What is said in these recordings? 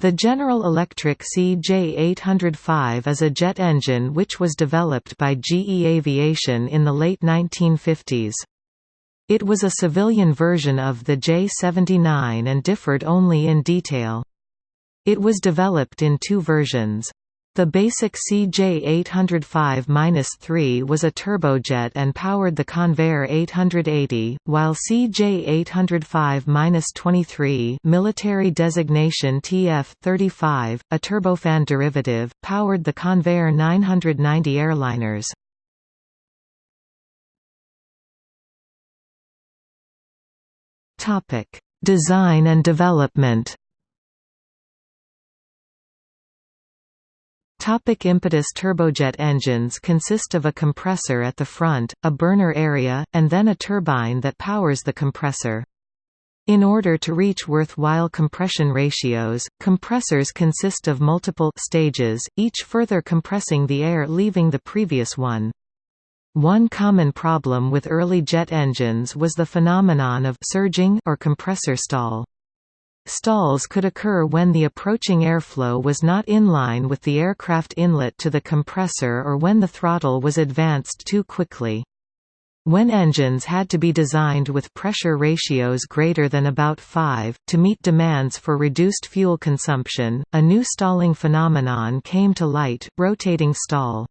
The General Electric CJ805 is a jet engine which was developed by GE Aviation in the late 1950s. It was a civilian version of the J79 and differed only in detail. It was developed in two versions. The basic CJ805-3 was a turbojet and powered the Convair 880, while CJ805-23 military designation TF-35, a turbofan derivative, powered the Convair 990 airliners. Design and development Topic impetus Turbojet engines consist of a compressor at the front, a burner area, and then a turbine that powers the compressor. In order to reach worthwhile compression ratios, compressors consist of multiple stages, each further compressing the air leaving the previous one. One common problem with early jet engines was the phenomenon of surging or compressor stall. Stalls could occur when the approaching airflow was not in line with the aircraft inlet to the compressor or when the throttle was advanced too quickly. When engines had to be designed with pressure ratios greater than about 5, to meet demands for reduced fuel consumption, a new stalling phenomenon came to light, rotating stall.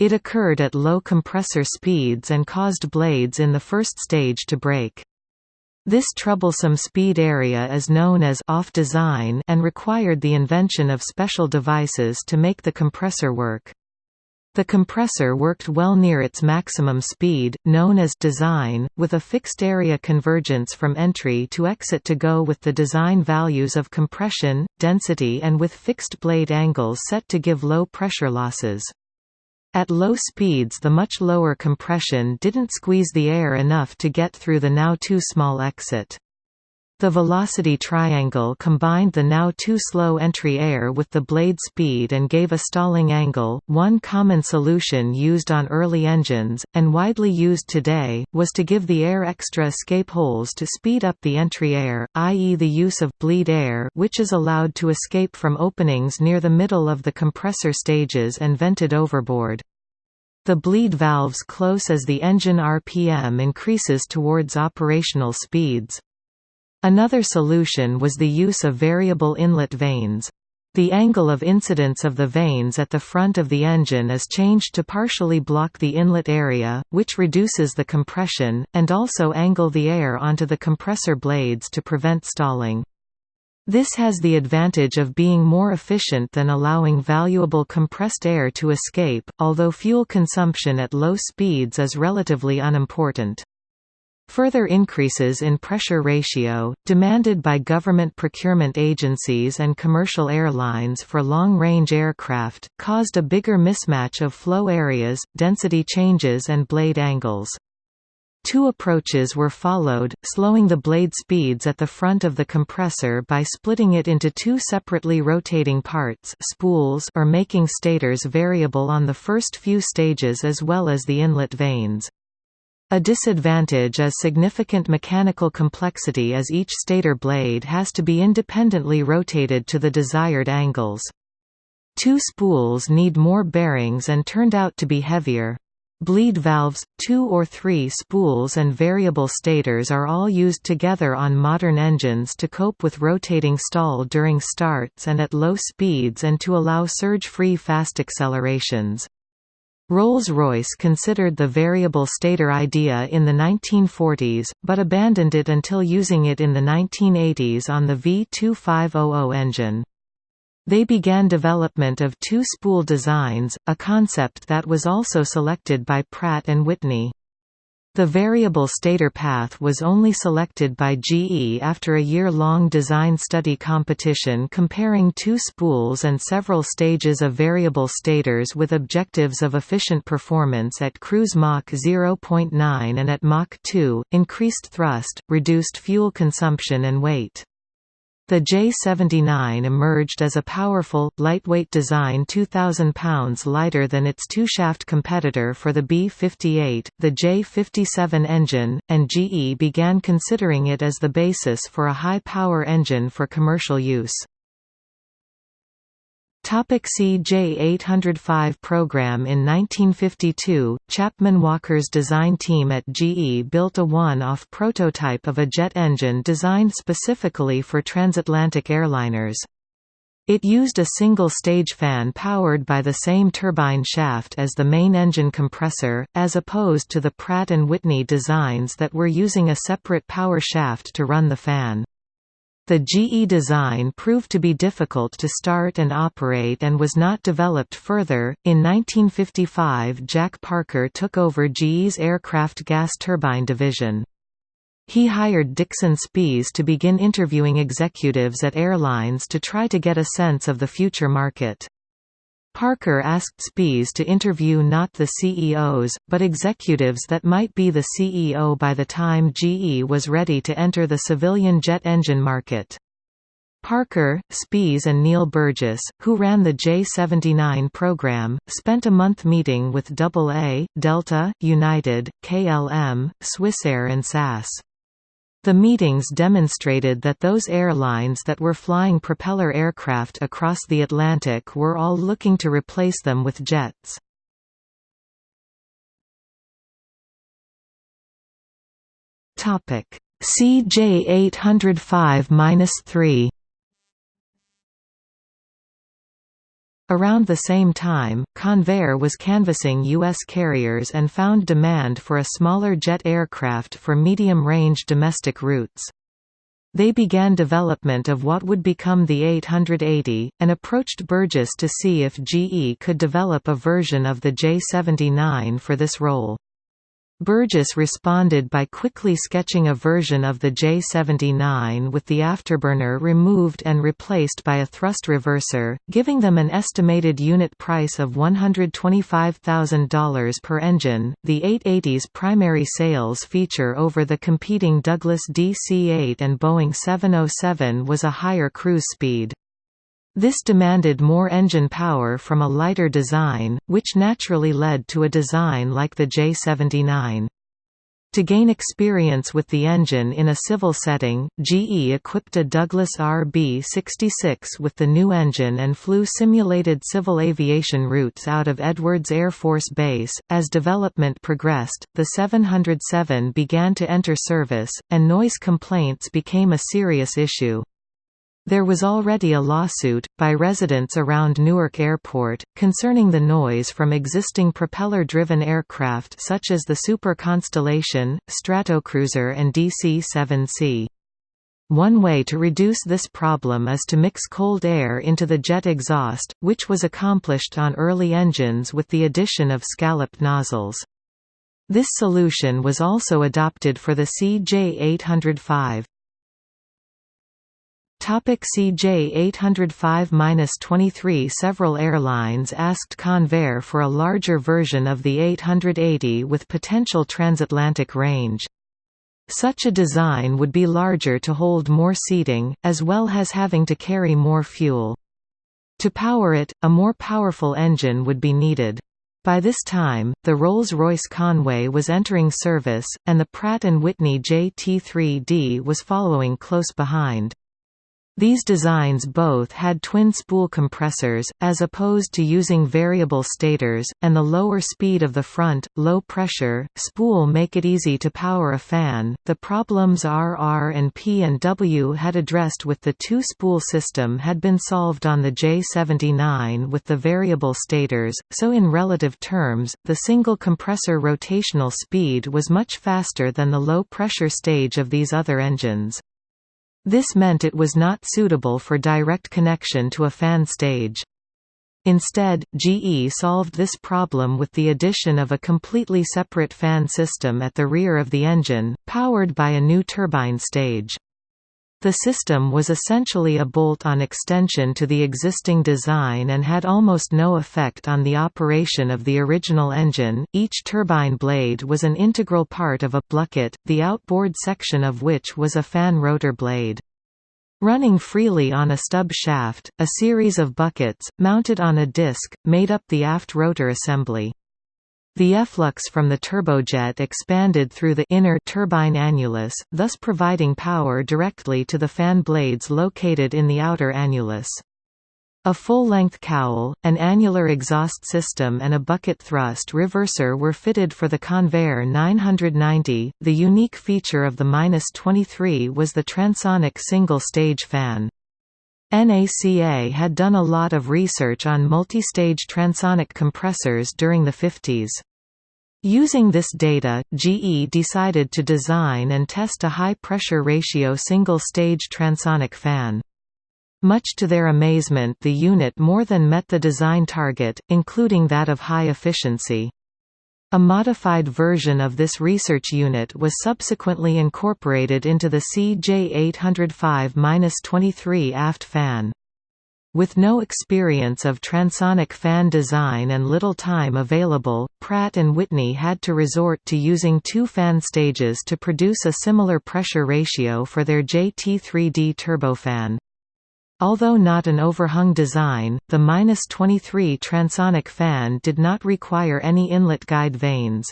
It occurred at low compressor speeds and caused blades in the first stage to break. This troublesome speed area is known as off design and required the invention of special devices to make the compressor work. The compressor worked well near its maximum speed, known as design, with a fixed area convergence from entry to exit to go with the design values of compression, density and with fixed blade angles set to give low pressure losses. At low speeds the much lower compression didn't squeeze the air enough to get through the now too small exit. The velocity triangle combined the now too slow entry air with the blade speed and gave a stalling angle. One common solution used on early engines, and widely used today, was to give the air extra escape holes to speed up the entry air, i.e., the use of bleed air, which is allowed to escape from openings near the middle of the compressor stages and vented overboard. The bleed valves close as the engine RPM increases towards operational speeds. Another solution was the use of variable inlet vanes. The angle of incidence of the vanes at the front of the engine is changed to partially block the inlet area, which reduces the compression, and also angle the air onto the compressor blades to prevent stalling. This has the advantage of being more efficient than allowing valuable compressed air to escape, although fuel consumption at low speeds is relatively unimportant. Further increases in pressure ratio, demanded by government procurement agencies and commercial airlines for long-range aircraft, caused a bigger mismatch of flow areas, density changes and blade angles. Two approaches were followed, slowing the blade speeds at the front of the compressor by splitting it into two separately rotating parts spools or making stators variable on the first few stages as well as the inlet vanes. A disadvantage is significant mechanical complexity as each stator blade has to be independently rotated to the desired angles. Two spools need more bearings and turned out to be heavier. Bleed valves, two or three spools and variable stators are all used together on modern engines to cope with rotating stall during starts and at low speeds and to allow surge-free fast accelerations. Rolls-Royce considered the variable stator idea in the 1940s, but abandoned it until using it in the 1980s on the V2500 engine. They began development of two-spool designs, a concept that was also selected by Pratt & Whitney. The variable stator path was only selected by GE after a year-long design study competition comparing two spools and several stages of variable stators with objectives of efficient performance at cruise Mach 0.9 and at Mach 2, increased thrust, reduced fuel consumption and weight. The J79 emerged as a powerful, lightweight design 2,000 pounds lighter than its two-shaft competitor for the B-58, the J57 engine, and GE began considering it as the basis for a high-power engine for commercial use. CJ805 program In 1952, Chapman Walker's design team at GE built a one-off prototype of a jet engine designed specifically for transatlantic airliners. It used a single-stage fan powered by the same turbine shaft as the main engine compressor, as opposed to the Pratt & Whitney designs that were using a separate power shaft to run the fan. The GE design proved to be difficult to start and operate and was not developed further. In 1955, Jack Parker took over GE's aircraft gas turbine division. He hired Dixon Spies to begin interviewing executives at airlines to try to get a sense of the future market. Parker asked Spies to interview not the CEOs, but executives that might be the CEO by the time GE was ready to enter the civilian jet engine market. Parker, Spies and Neil Burgess, who ran the J-79 program, spent a month meeting with AA, Delta, United, KLM, Swissair and SAS. The meetings demonstrated that those airlines that were flying propeller aircraft across the Atlantic were all looking to replace them with jets. CJ 805-3 Around the same time, Convair was canvassing U.S. carriers and found demand for a smaller jet aircraft for medium-range domestic routes. They began development of what would become the 880, and approached Burgess to see if GE could develop a version of the J79 for this role. Burgess responded by quickly sketching a version of the J79 with the afterburner removed and replaced by a thrust reverser, giving them an estimated unit price of $125,000 per engine. The 880's primary sales feature over the competing Douglas DC-8 and Boeing 707 was a higher cruise speed. This demanded more engine power from a lighter design, which naturally led to a design like the J79. To gain experience with the engine in a civil setting, GE equipped a Douglas RB-66 with the new engine and flew simulated civil aviation routes out of Edwards Air Force Base. As development progressed, the 707 began to enter service, and noise complaints became a serious issue. There was already a lawsuit, by residents around Newark Airport, concerning the noise from existing propeller-driven aircraft such as the Super Constellation, Stratocruiser and DC-7C. One way to reduce this problem is to mix cold air into the jet exhaust, which was accomplished on early engines with the addition of scalloped nozzles. This solution was also adopted for the CJ805. Topic CJ 805-23 Several airlines asked Convair for a larger version of the 880 with potential transatlantic range. Such a design would be larger to hold more seating, as well as having to carry more fuel. To power it, a more powerful engine would be needed. By this time, the Rolls-Royce Conway was entering service, and the Pratt & Whitney JT3D was following close behind. These designs both had twin-spool compressors, as opposed to using variable stators, and the lower speed of the front, low-pressure, spool make it easy to power a fan. The problems RR and P and W had addressed with the two-spool system had been solved on the J79 with the variable stators, so in relative terms, the single compressor rotational speed was much faster than the low-pressure stage of these other engines. This meant it was not suitable for direct connection to a fan stage. Instead, GE solved this problem with the addition of a completely separate fan system at the rear of the engine, powered by a new turbine stage. The system was essentially a bolt-on extension to the existing design and had almost no effect on the operation of the original engine. Each turbine blade was an integral part of a bucket, the outboard section of which was a fan rotor blade. Running freely on a stub shaft, a series of buckets, mounted on a disc, made up the aft rotor assembly. The efflux from the turbojet expanded through the inner turbine annulus, thus providing power directly to the fan blades located in the outer annulus. A full-length cowl, an annular exhaust system and a bucket thrust reverser were fitted for the Convair 990. The unique feature of the -23 was the transonic single-stage fan. NACA had done a lot of research on multi-stage transonic compressors during the 50s. Using this data, GE decided to design and test a high-pressure ratio single-stage transonic fan. Much to their amazement the unit more than met the design target, including that of high efficiency. A modified version of this research unit was subsequently incorporated into the CJ805-23 aft fan. With no experience of transonic fan design and little time available, Pratt & Whitney had to resort to using two fan stages to produce a similar pressure ratio for their JT3D turbofan. Although not an overhung design, the -23 transonic fan did not require any inlet guide vanes.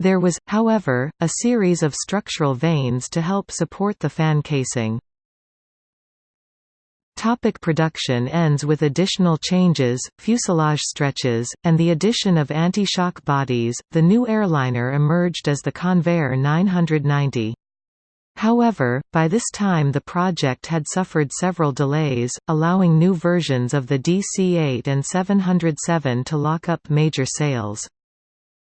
There was, however, a series of structural vanes to help support the fan casing. Topic production ends with additional changes, fuselage stretches, and the addition of anti-shock bodies. The new airliner emerged as the Convair 990. However, by this time the project had suffered several delays, allowing new versions of the DC-8 and 707 to lock up major sales.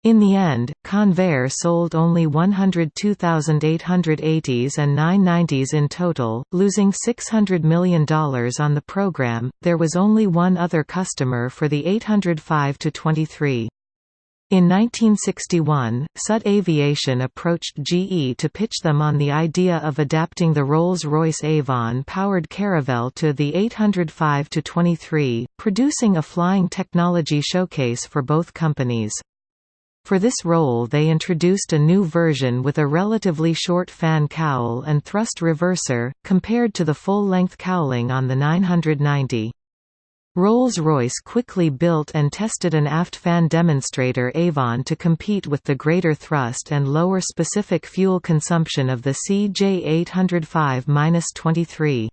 In the end, Convair sold only 102,880s and 990s in total, losing $600 million on the program. There was only one other customer for the 805 23. In 1961, Sud Aviation approached GE to pitch them on the idea of adapting the Rolls-Royce Avon-powered Caravelle to the 805-23, producing a flying technology showcase for both companies. For this role they introduced a new version with a relatively short fan cowl and thrust reverser, compared to the full-length cowling on the 990. Rolls-Royce quickly built and tested an aft fan demonstrator Avon to compete with the greater thrust and lower specific fuel consumption of the CJ805-23.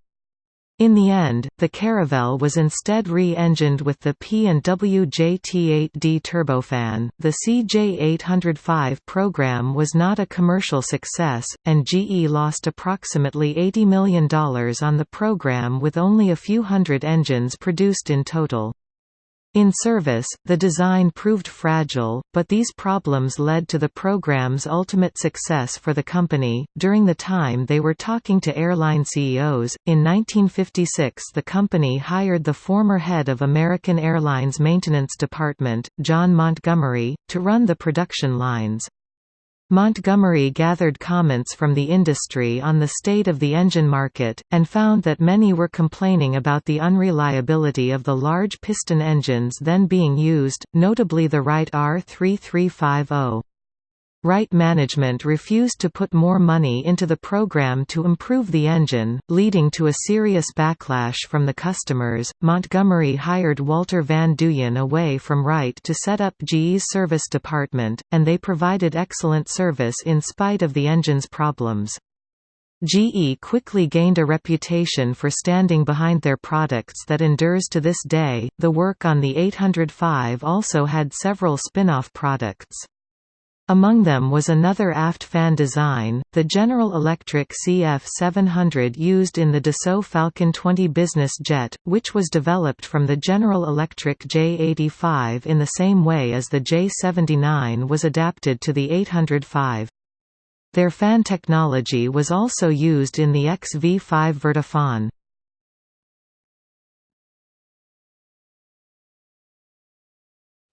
In the end, the Caravelle was instead re-engined with the P&W JT8D turbofan. The CJ805 program was not a commercial success, and GE lost approximately $80 million on the program with only a few hundred engines produced in total. In service, the design proved fragile, but these problems led to the program's ultimate success for the company. During the time they were talking to airline CEOs, in 1956 the company hired the former head of American Airlines Maintenance Department, John Montgomery, to run the production lines. Montgomery gathered comments from the industry on the state of the engine market, and found that many were complaining about the unreliability of the large piston engines then being used, notably the Wright R3350. Wright management refused to put more money into the program to improve the engine, leading to a serious backlash from the customers. Montgomery hired Walter Van Duyn away from Wright to set up GE's service department, and they provided excellent service in spite of the engine's problems. GE quickly gained a reputation for standing behind their products that endures to this day. The work on the 805 also had several spin-off products. Among them was another aft fan design, the General Electric CF700 used in the Dassault Falcon 20 business jet, which was developed from the General Electric J85 in the same way as the J79 was adapted to the 805. Their fan technology was also used in the XV5 Vertifan.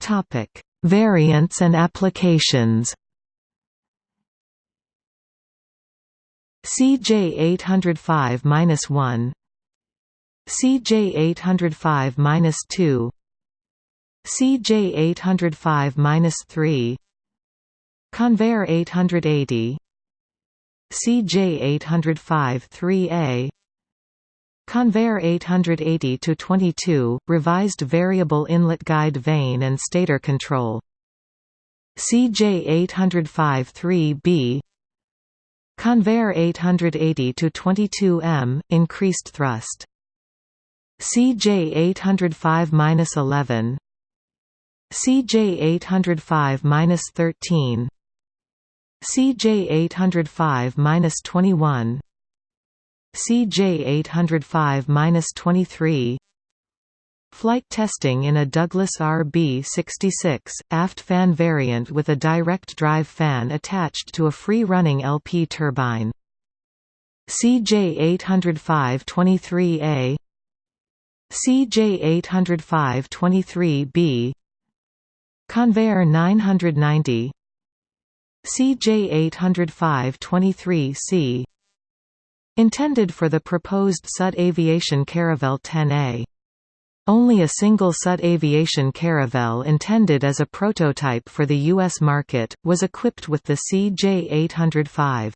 Topic Variants and applications. CJ805-1 CJ805-2 CJ805-3 Convair 880 CJ805-3A Convair 880-22, revised variable inlet guide vane and stator control. CJ 805-3B Convair 880-22M, increased thrust. CJ 805-11 CJ 805-13 CJ 805-21 CJ 805-23 Flight testing in a Douglas RB-66, aft fan variant with a direct drive fan attached to a free-running LP turbine. CJ 805-23A CJ 805-23B Convair 990 CJ 805-23C Intended for the proposed SUD Aviation Caravelle 10A. Only a single SUD Aviation Caravelle intended as a prototype for the U.S. market, was equipped with the CJ-805.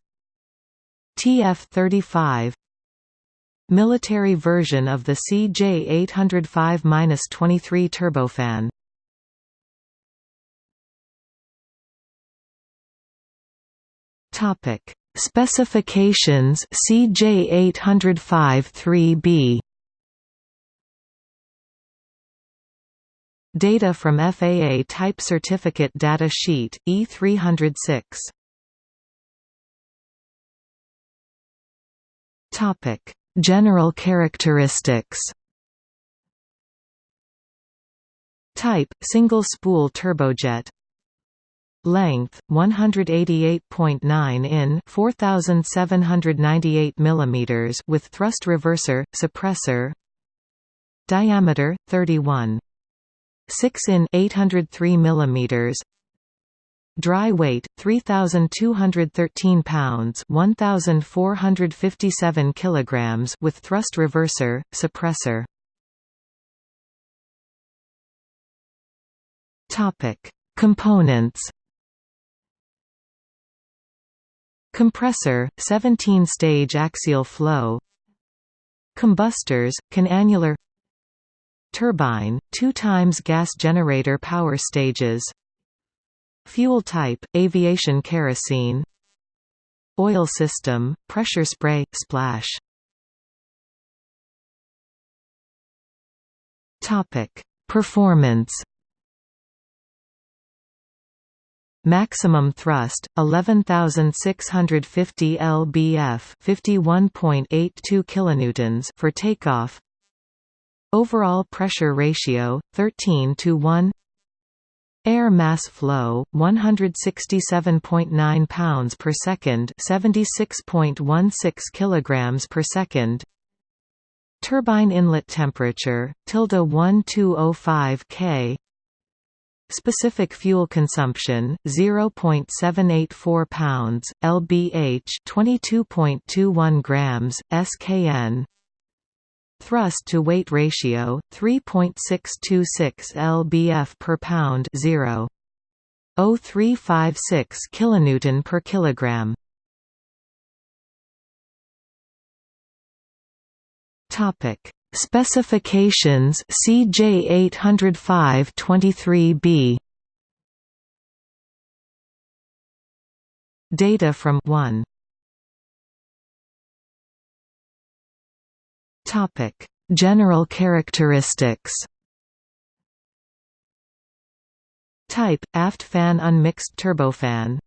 TF-35 Military version of the CJ-805-23 turbofan Topic Specifications CJ 805-3B Data from FAA Type Certificate Data Sheet, E306 General characteristics. Type – single spool turbojet Length 188.9 in 4798 mm with thrust reverser suppressor. Diameter 31 6 in 803 mm Dry weight 3213 pounds 1457 kilograms with thrust reverser suppressor. Topic. Components Compressor, 17-stage axial flow. Combustors, canannular Turbine, 2 times gas generator power stages. Fuel type, aviation kerosene. Oil system, pressure spray, splash. Performance Maximum thrust 11650 lbf 51.82 kilonewtons for takeoff. Overall pressure ratio 13 to 1 Air mass flow 167.9 pounds per second 76.16 kilograms per second. Turbine inlet temperature tilde 1205 K Specific fuel consumption 0.784 pounds lbh 22.21 grams skn Thrust to weight ratio 3.626 lbf per pound 0 0356 kilonewton per kilogram. Topic Specifications CJ 805-23B Data from 1 Topic: General characteristics. Type: aft fan unmixed turbofan.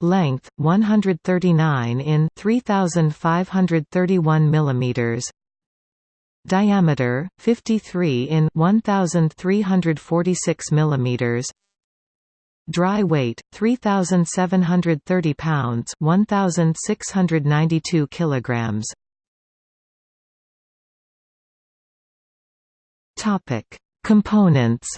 Length: 139 in 3531 mm diameter 53 in 1346 mm dry weight 3730 pounds 1692 kilograms. Topic components.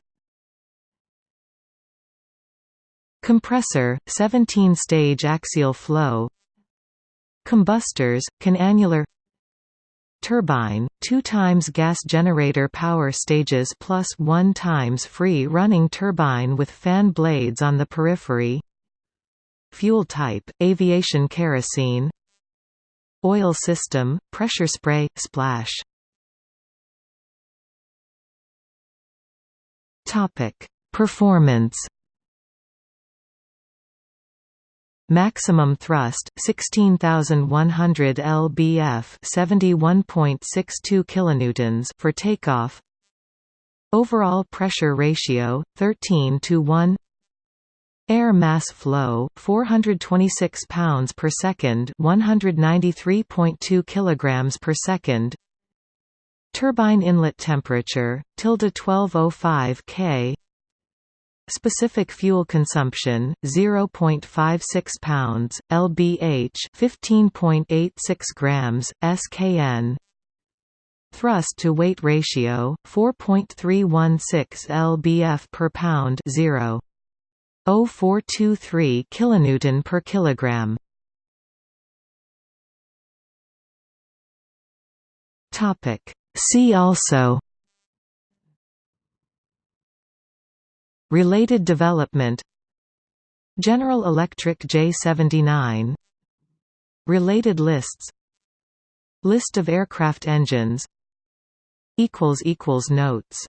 Compressor 17 stage axial flow. Combustors canannular turbine, 2 times gas generator power stages plus 1 times free running turbine with fan blades on the periphery. Fuel type, aviation kerosene. Oil system, pressure spray, splash. Performance Maximum thrust 16100 lbf 71.62 kilonewtons for takeoff. Overall pressure ratio 13 to 1. Air mass flow 426 pounds per second, 193.2 kilograms per second. Turbine inlet temperature tilde 1205 K Specific fuel consumption 0.56 pounds lbh 15.86 grams skn Thrust to weight ratio 4.316 lbf per pound 0.0423 kilonewton per kilogram. Topic. See also Related development. General Electric J79 Related lists. List of aircraft engines. Notes